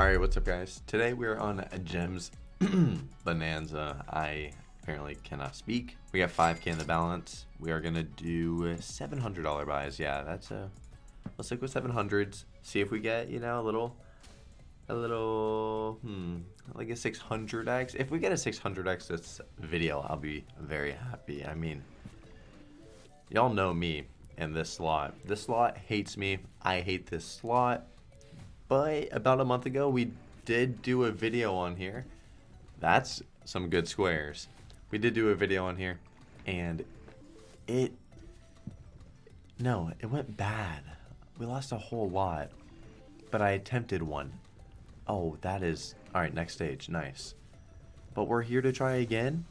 Alright, what's up guys? Today we're on a Gems Bonanza. I apparently cannot speak. We got 5k in the balance. We are gonna do $700 buys. Yeah, that's a... Let's stick with 700s. See if we get, you know, a little... A little... Hmm... Like a 600x. If we get a 600x this video, I'll be very happy. I mean... Y'all know me and this slot. This slot hates me. I hate this slot but about a month ago we did do a video on here. That's some good squares. We did do a video on here and it no, it went bad. We lost a whole lot. But I attempted one. Oh, that is alright, next stage. Nice. But we're here to try again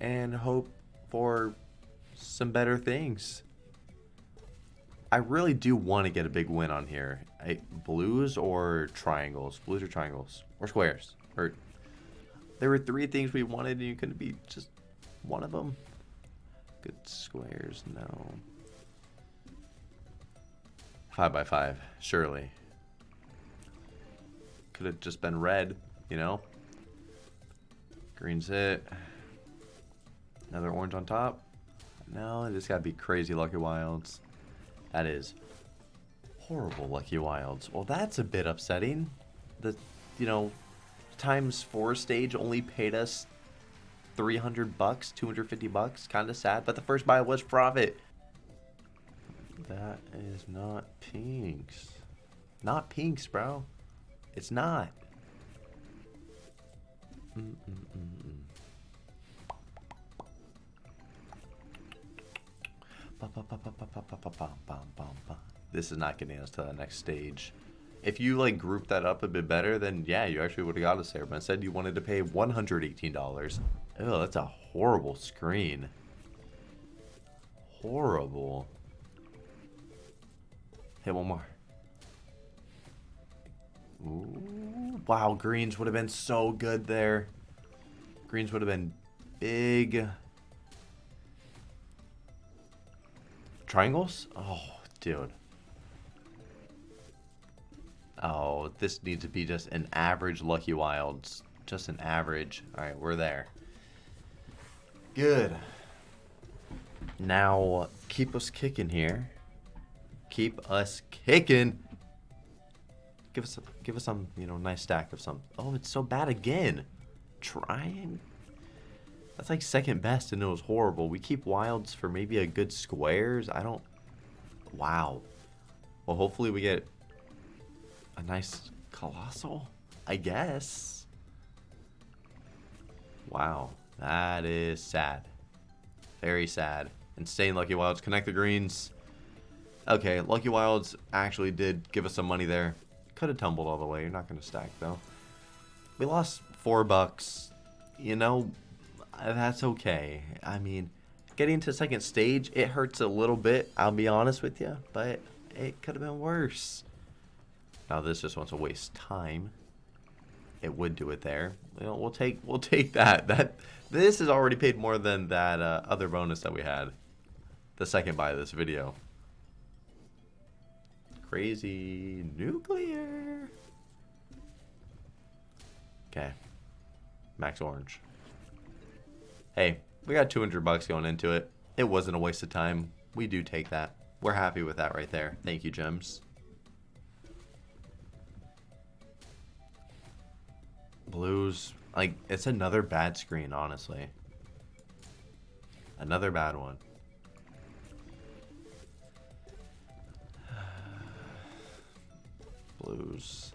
and hope for some better things. I really do want to get a big win on here. I, blues or triangles? Blues or triangles? Or squares? Or There were three things we wanted and you couldn't be just one of them? Good squares, no. Five by five, surely. Could have just been red, you know? Green's it. Another orange on top. No, it just gotta be crazy lucky wilds. That is horrible Lucky Wilds. Well, that's a bit upsetting. The, you know, times four stage only paid us 300 bucks, 250 bucks. Kind of sad, but the first buy was profit. That is not pinks. Not pinks, bro. It's not. Mm -mm -mm This is not getting us to the next stage. If you like group that up a bit better, then yeah, you actually would have got us there. But instead, you wanted to pay $118. Oh, that's a horrible screen. Horrible. Hit one more. Ooh, wow, greens would have been so good there. Greens would have been big. Triangles? Oh, dude. Oh, this needs to be just an average Lucky Wilds. Just an average. Alright, we're there. Good. Now, keep us kicking here. Keep us kicking. Give us, a, give us some, you know, nice stack of some. Oh, it's so bad again. Trying. That's like second best and it was horrible. We keep wilds for maybe a good squares. I don't... Wow. Well, hopefully we get a nice colossal, I guess. Wow. That is sad. Very sad. Insane Lucky Wilds. Connect the greens. Okay, Lucky Wilds actually did give us some money there. Could have tumbled all the way. You're not going to stack, though. We lost four bucks. You know, that's okay. I mean, getting to second stage, it hurts a little bit, I'll be honest with you, but it could have been worse. Now this just wants to waste time. It would do it there. You know, we'll take we'll take that. That this is already paid more than that uh, other bonus that we had. The second buy of this video. Crazy nuclear. Okay. Max orange hey, we got 200 bucks going into it. It wasn't a waste of time. We do take that. We're happy with that right there. Thank you, Gems. Blues, like, it's another bad screen, honestly. Another bad one. Blues.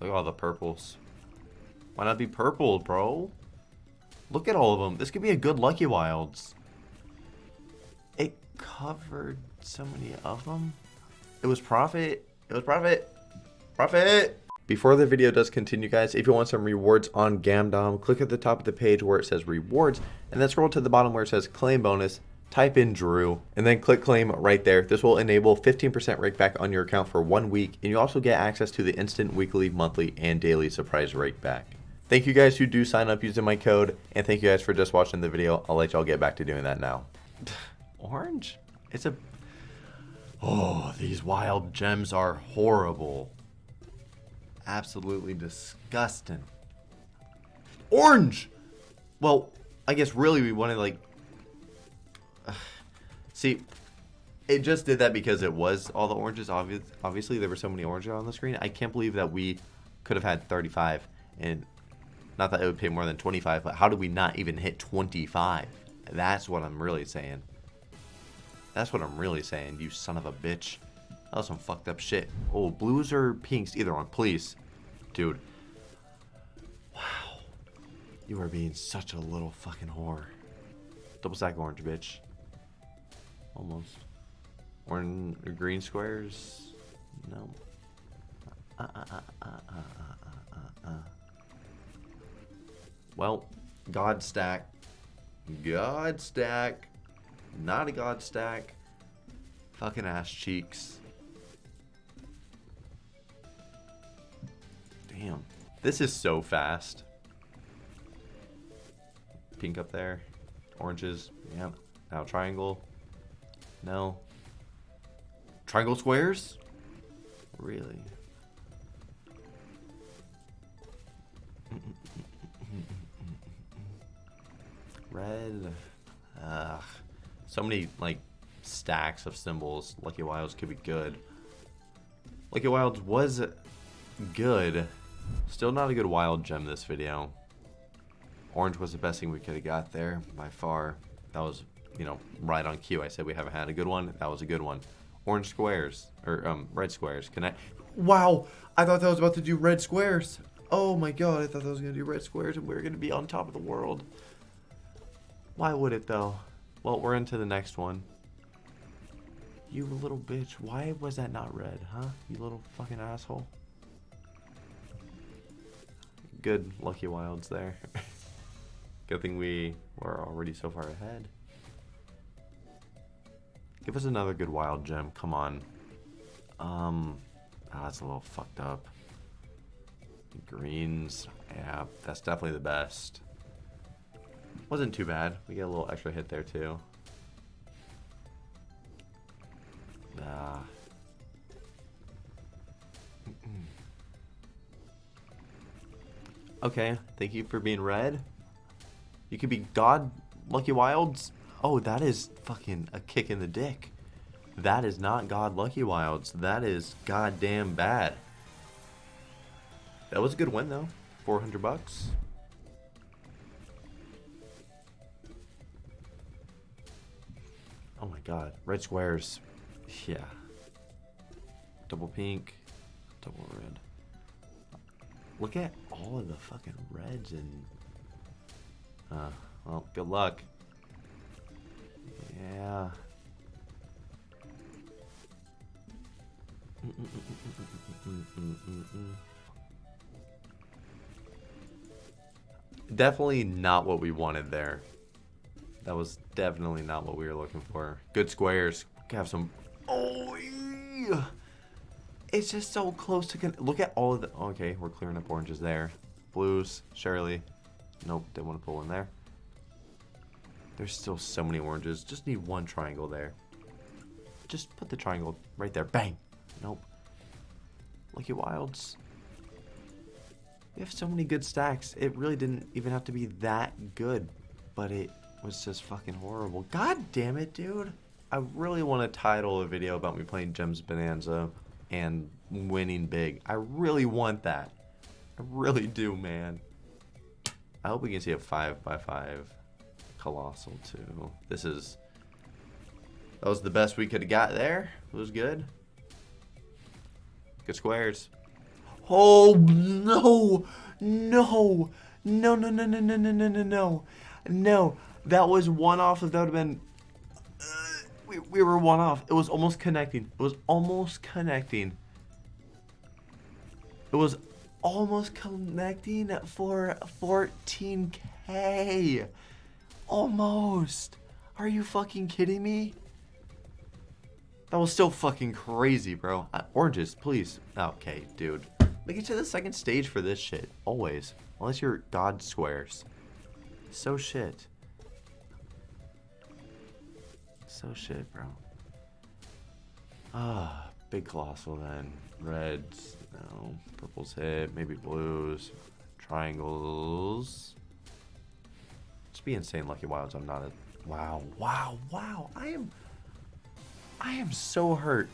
Look at all the purples. Why not be purple, bro? Look at all of them. This could be a good Lucky Wilds. It covered so many of them. It was profit. It was profit. Profit. Before the video does continue, guys, if you want some rewards on Gamdom, click at the top of the page where it says rewards, and then scroll to the bottom where it says claim bonus, type in Drew, and then click claim right there. This will enable 15% rake back on your account for one week, and you also get access to the instant weekly, monthly, and daily surprise rake back. Thank you guys who do sign up using my code, and thank you guys for just watching the video. I'll let y'all get back to doing that now. Orange? It's a... Oh, these wild gems are horrible. Absolutely disgusting. Orange! Well, I guess really we wanted like... See, it just did that because it was all the oranges. Obvious, obviously, there were so many oranges on the screen. I can't believe that we could have had 35. And not that it would pay more than 25, but how did we not even hit 25? That's what I'm really saying. That's what I'm really saying, you son of a bitch. That was some fucked up shit. Oh, blues or pinks? Either one, please. Dude. Wow. You are being such a little fucking whore. Double stack orange, bitch. Almost. Orange, green squares? No. Uh, uh, uh, well, God stack. God stack. Not a God stack. Fucking ass cheeks. Damn. This is so fast. Pink up there. Oranges. Yeah. Now triangle. No. Triangle squares? Really? Red. Ugh. So many, like, stacks of symbols. Lucky Wilds could be good. Lucky Wilds was good. Still not a good wild gem this video. Orange was the best thing we could have got there by far. That was, you know, right on cue. I said we haven't had a good one. That was a good one. Orange squares, or um, red squares. Can I? Wow, I thought that was about to do red squares. Oh my god, I thought that was going to do red squares and we were going to be on top of the world. Why would it though? Well, we're into the next one. You little bitch. Why was that not red, huh? You little fucking asshole. Good Lucky Wilds there. Good thing we were already so far ahead. Give us another good wild gem. Come on. Um, oh, that's a little fucked up. Greens. Yeah, that's definitely the best. Wasn't too bad. We get a little extra hit there too. Ah. okay, thank you for being red. You could be God Lucky Wilds. Oh, that is fucking a kick in the dick. That is not God Lucky Wilds. That is goddamn bad. That was a good win though. 400 bucks. Oh my god. Red squares. Yeah. Double pink. Double red. Look at all of the fucking reds and... Uh, well, good luck. Yeah. Definitely not what we wanted there. That was definitely not what we were looking for. Good squares. Have some. Oh, it's just so close to. Look at all of the. Okay, we're clearing up oranges there. Blues, Shirley. Nope, didn't want to pull in there. There's still so many oranges. Just need one triangle there. Just put the triangle right there. Bang. Nope. Lucky Wilds. We have so many good stacks. It really didn't even have to be that good, but it was just fucking horrible. God damn it, dude. I really want to title a video about me playing Gems Bonanza and winning big. I really want that. I really do, man. I hope we can see a 5 by 5 Colossal, too. This is... That was the best we could have got there. It was good. Good squares. Oh, no. No. No, no, no, no, no, no, no, no, no. No. That was one off. If That would have been... Uh, we, we were one off. It was almost connecting. It was almost connecting. It was almost connecting for 14k. Almost. Are you fucking kidding me? That was still fucking crazy, bro. Uh, oranges, please. Okay, dude. Make it to the second stage for this shit. Always. Unless you're God squares. So shit. So shit, bro. Ah, big colossal then. Reds, no. Purples hit, maybe blues. Triangles. Just be insane, Lucky Wilds. I'm not a. Wow, wow, wow. I am. I am so hurt.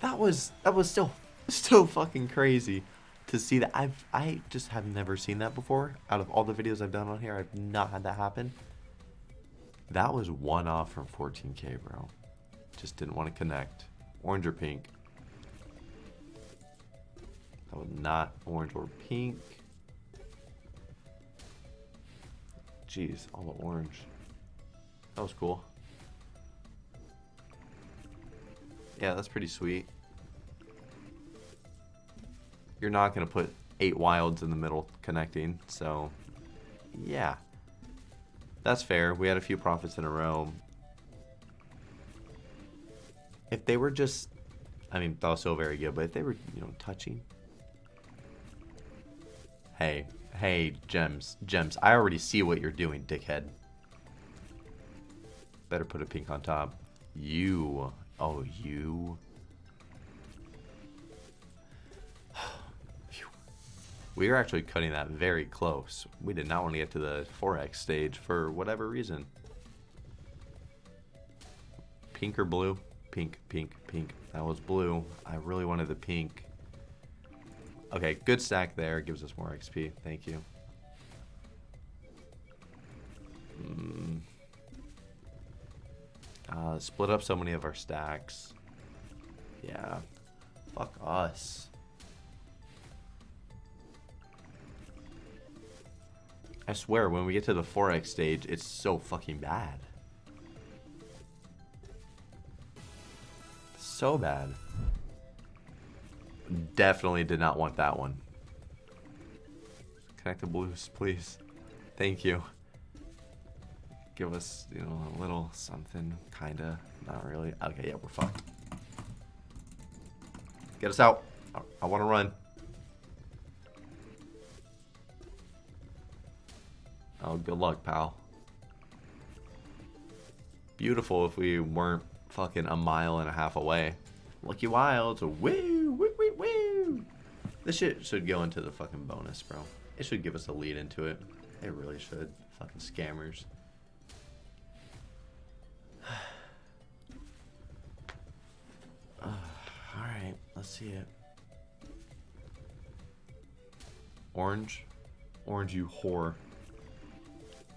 That was that was still still fucking crazy to see that. I've I just have never seen that before. Out of all the videos I've done on here, I've not had that happen. That was one off from 14k, bro. Just didn't want to connect. Orange or pink? That was not orange or pink. Jeez, all the orange. That was cool. Yeah, that's pretty sweet. You're not going to put eight wilds in the middle connecting, so yeah. That's fair. We had a few profits in a row. If they were just, I mean, that was so very good, but if they were, you know, touching. Hey, hey, gems, gems. I already see what you're doing, dickhead. Better put a pink on top. You, oh, you. We are actually cutting that very close. We did not want to get to the 4x stage for whatever reason. Pink or blue? Pink, pink, pink. That was blue. I really wanted the pink. Okay, good stack there. Gives us more XP. Thank you. Mm. Uh, split up so many of our stacks. Yeah. Fuck us. I swear, when we get to the 4x stage, it's so fucking bad. So bad. Definitely did not want that one. Connect the blues, please. Thank you. Give us, you know, a little something, kinda. Not really. Okay, yeah, we're fucked. Get us out. I, I want to run. Oh, good luck, pal. Beautiful if we weren't fucking a mile and a half away. Lucky Wilds, woo, woo, woo, woo. This shit should go into the fucking bonus, bro. It should give us a lead into it. It really should. Fucking scammers. Alright, let's see it. Orange. Orange, you whore.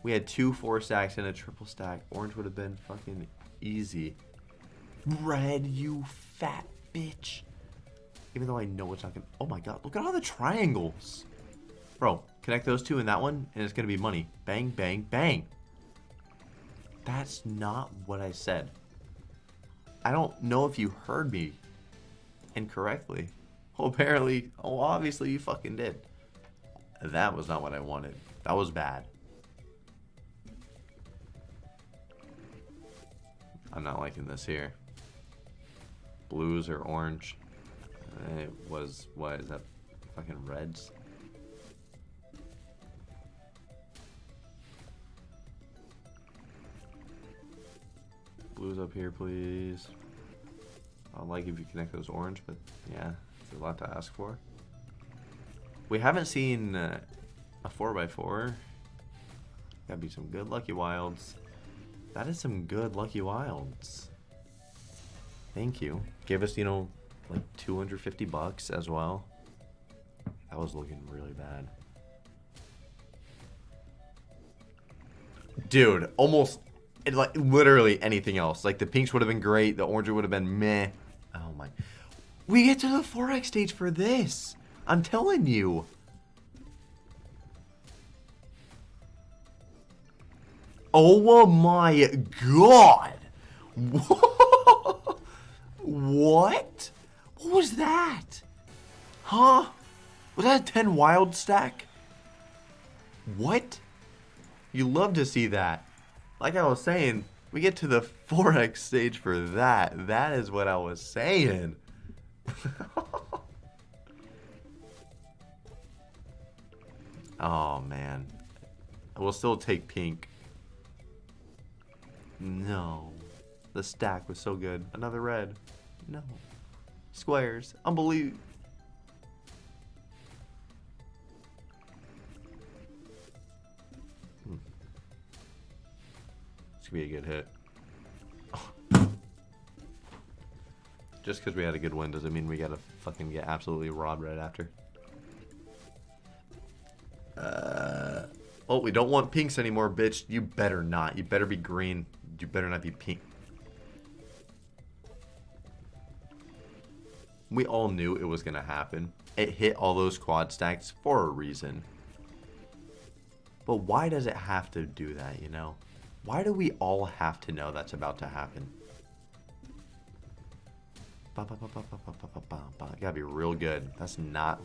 We had two four stacks and a triple stack. Orange would have been fucking easy. Red, you fat bitch. Even though I know it's not gonna... Oh my god, look at all the triangles. Bro, connect those two and that one, and it's gonna be money. Bang, bang, bang. That's not what I said. I don't know if you heard me incorrectly. Well, apparently, oh, obviously you fucking did. That was not what I wanted. That was bad. I'm not liking this here. Blues or orange. It was, what, is that fucking reds? Blues up here, please. I'd like if you connect those orange, but yeah, it's a lot to ask for. We haven't seen uh, a 4x4. Gotta be some good Lucky Wilds. That is some good Lucky Wilds. Thank you. Give us, you know, like 250 bucks as well. That was looking really bad. Dude, almost, like, literally anything else. Like, the pinks would have been great. The orange would have been meh. Oh, my. We get to the 4X stage for this. I'm telling you. Oh my god! What? What was that? Huh? Was that a 10 wild stack? What? You love to see that. Like I was saying, we get to the 4x stage for that. That is what I was saying. oh, man. I will still take pink. No. The stack was so good. Another red. No. Squares. Unbelievable. Hmm. This could be a good hit. Just because we had a good win doesn't mean we gotta fucking get absolutely robbed right after. Uh, oh, we don't want pinks anymore, bitch. You better not. You better be green. You better not be pink. We all knew it was going to happen. It hit all those quad stacks for a reason. But why does it have to do that, you know? Why do we all have to know that's about to happen? Ba, ba, ba, Gotta be real good. That's not...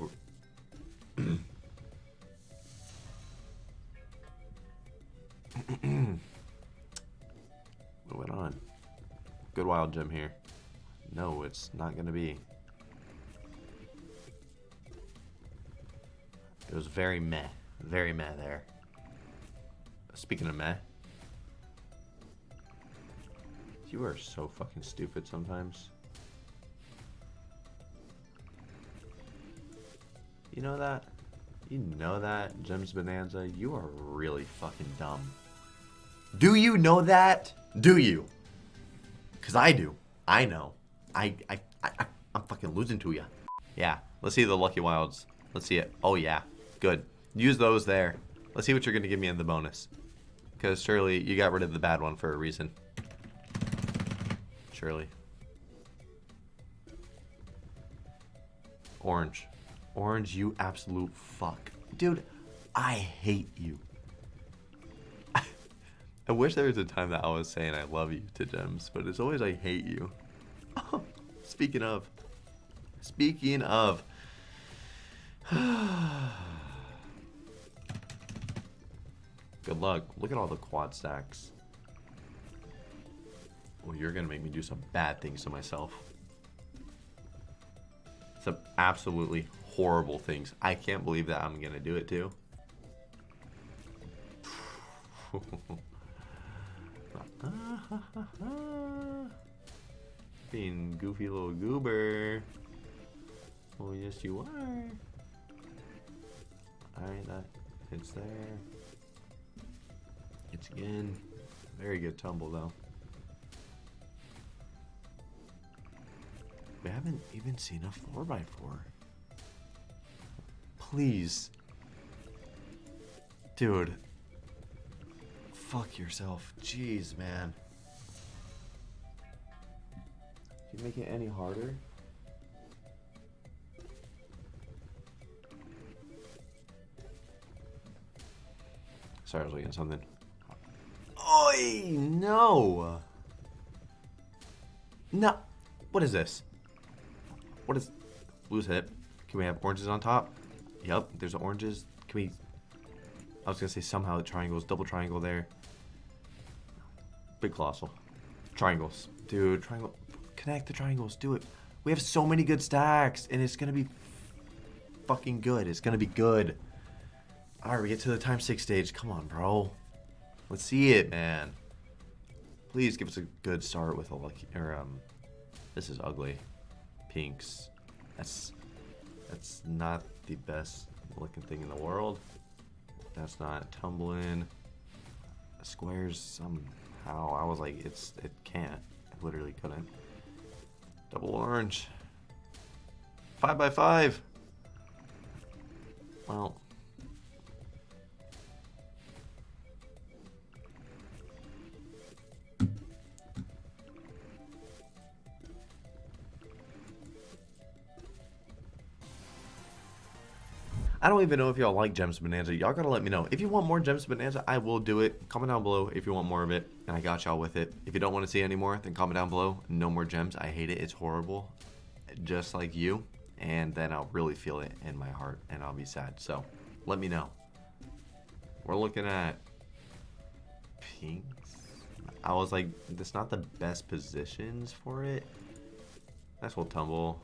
Moving on. Good wild gem here. No, it's not gonna be. It was very meh. Very meh there. Speaking of meh. You are so fucking stupid sometimes. You know that? You know that, Gems Bonanza? You are really fucking dumb. Do you know that? Do you? Because I do. I know. I, I, I, I'm fucking losing to you. Yeah. Let's see the Lucky Wilds. Let's see it. Oh, yeah. Good. Use those there. Let's see what you're going to give me in the bonus. Because surely you got rid of the bad one for a reason. Surely. Orange. Orange, you absolute fuck. Dude, I hate you. I wish there was a time that I was saying I love you to Gems, but it's always I hate you. Oh, speaking of. Speaking of. Good luck. Look at all the quad stacks. Well, you're going to make me do some bad things to myself. Some absolutely horrible things. I can't believe that I'm going to do it too. Being goofy little goober. Oh, yes, you are. Alright, that hits there. Hits again. Very good tumble, though. We haven't even seen a 4x4. Please. Dude, Fuck yourself. Jeez, man. Can you make it any harder? Sorry, I was looking at something. Oi! No! No! What is this? What is... Blue's hit. Can we have oranges on top? Yep, there's oranges. Can we... I was gonna say somehow the triangles, double triangle there. Big colossal. Triangles. Dude, triangle. Connect the triangles. Do it. We have so many good stacks, and it's going to be fucking good. It's going to be good. All right, we get to the time six stage. Come on, bro. Let's see it, man. Please give us a good start with a lucky, or, um, this is ugly. Pinks. That's, that's not the best looking thing in the world. That's not tumbling. Squares, somehow. I was like, it's it can't. I literally couldn't. Double orange. Five by five. Well. I don't even know if y'all like Gems Bonanza. Y'all gotta let me know. If you want more Gems Bonanza, I will do it. Comment down below if you want more of it, and I got y'all with it. If you don't want to see any more, then comment down below. No more gems. I hate it. It's horrible. Just like you. And then I'll really feel it in my heart, and I'll be sad. So, let me know. We're looking at pinks. I was like, that's not the best positions for it. That's little tumble.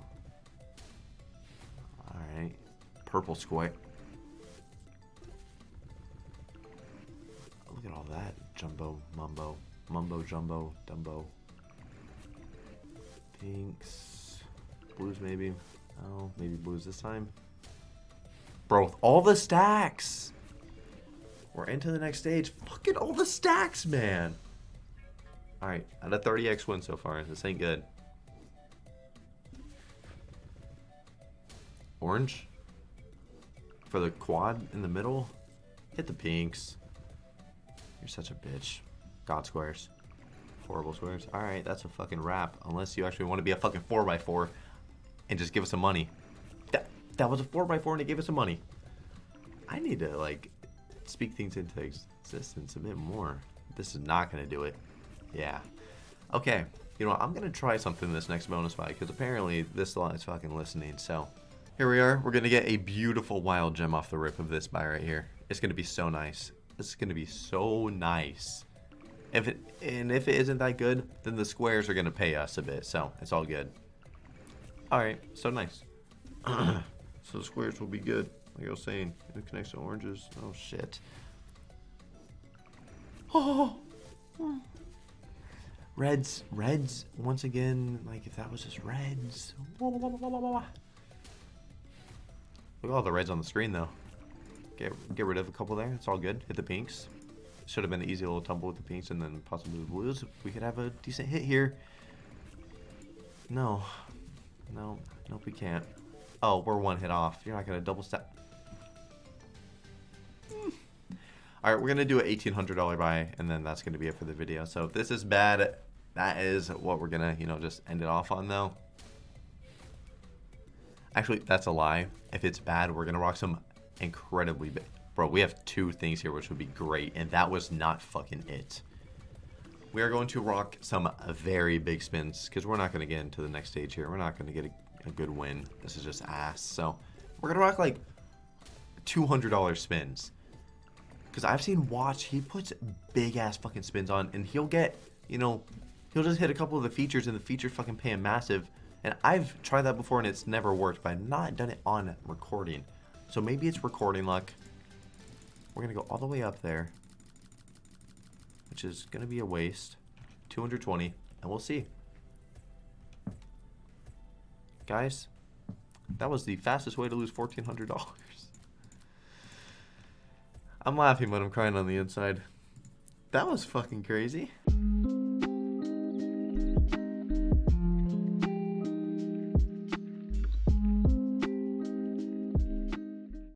Purple square. Look at all that. Jumbo, mumbo, mumbo, jumbo, dumbo. Pinks. Blues maybe. Oh, maybe blues this time. Bro, with all the stacks. We're into the next stage. Fucking all the stacks, man. Alright, at a 30x win so far. This ain't good. Orange. For the quad in the middle. Hit the pinks. You're such a bitch. God squares. Horrible squares. Alright, that's a fucking wrap. Unless you actually want to be a fucking 4x4 and just give us some money. That, that was a 4x4 and it gave us some money. I need to, like, speak things into existence a bit more. This is not going to do it. Yeah. Okay. You know what? I'm going to try something this next bonus fight because apparently this lot is fucking listening. So here we are. We're going to get a beautiful wild gem off the rip of this buy right here. It's going to be so nice. This is going to be so nice. If it and if it isn't that good, then the squares are gonna pay us a bit, so it's all good. All right, so nice. so the squares will be good, like I was saying. It connects to oranges. Oh shit. Oh. Reds, reds. Once again, like if that was just reds. Look at all the reds on the screen though. Get get rid of a couple there. It's all good. Hit the pinks. Should have been an easy little tumble with the pinks and then possibly the blues. We could have a decent hit here. No. No. Nope, we can't. Oh, we're one hit off. You're not going to double step. Hmm. All right, we're going to do an $1,800 buy, and then that's going to be it for the video. So if this is bad, that is what we're going to, you know, just end it off on, though. Actually, that's a lie. If it's bad, we're going to rock some incredibly big. Bro, we have two things here which would be great, and that was not fucking it. We are going to rock some very big spins, because we're not going to get into the next stage here. We're not going to get a, a, good win. This is just ass. So, we're going to rock, like, $200 spins. Because I've seen Watch, he puts big-ass fucking spins on, and he'll get, you know, he'll just hit a couple of the features, and the features fucking pay him massive. And I've tried that before, and it's never worked, but I've not done it on recording. So maybe it's recording luck. We're going to go all the way up there, which is going to be a waste. 220, and we'll see. Guys, that was the fastest way to lose $1,400. I'm laughing, but I'm crying on the inside. That was fucking crazy.